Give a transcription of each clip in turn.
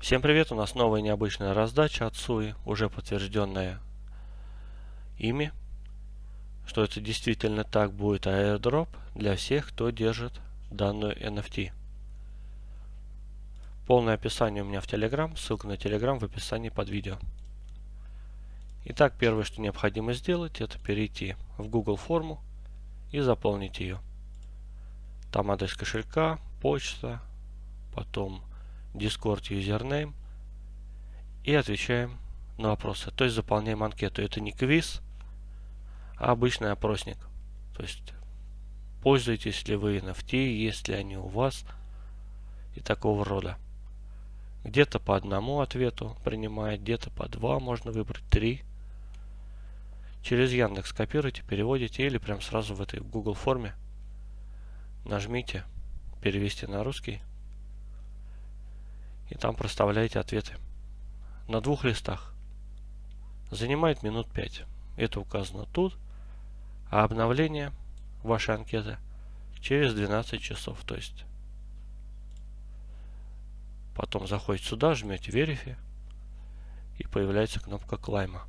Всем привет, у нас новая необычная раздача от Суи, уже подтвержденная ими, что это действительно так будет airdrop для всех, кто держит данную NFT. Полное описание у меня в Telegram, ссылка на Telegram в описании под видео. Итак, первое, что необходимо сделать, это перейти в Google форму и заполнить ее. Там адрес кошелька, почта, потом Discord username и отвечаем на вопросы. То есть заполняем анкету. Это не квиз, а обычный опросник. То есть пользуетесь ли вы NFT, есть ли они у вас и такого рода. Где-то по одному ответу принимает, где-то по два, можно выбрать три. Через Яндекс копируйте, переводите или прям сразу в этой Google форме нажмите перевести на русский и там проставляете ответы на двух листах. Занимает минут 5. Это указано тут. А обновление вашей анкеты через 12 часов. То есть потом заходите сюда, жмете Verify и появляется кнопка клайма.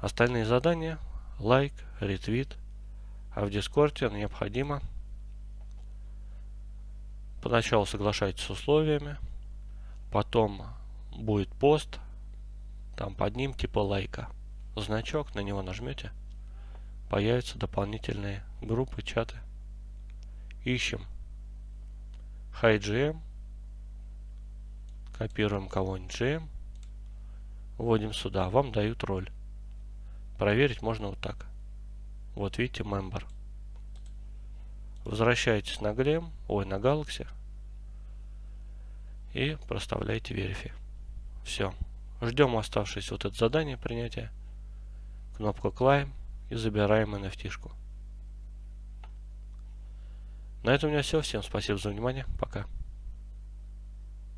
Остальные задания лайк, ретвит, а в Дискорде необходимо Поначалу соглашайтесь с условиями. Потом будет пост. Там под ним типа лайка. Значок, на него нажмете. Появятся дополнительные группы, чаты. Ищем HiGM. Копируем кого-нибудь GM. Вводим сюда. Вам дают роль. Проверить можно вот так. Вот видите, member. Возвращаетесь на Глем, ой, на Galaxy и проставляете верифи. Все. Ждем оставшееся вот это задание принятия. Кнопка Climb и забираем NFT. -шку. На этом у меня все. Всем спасибо за внимание. Пока.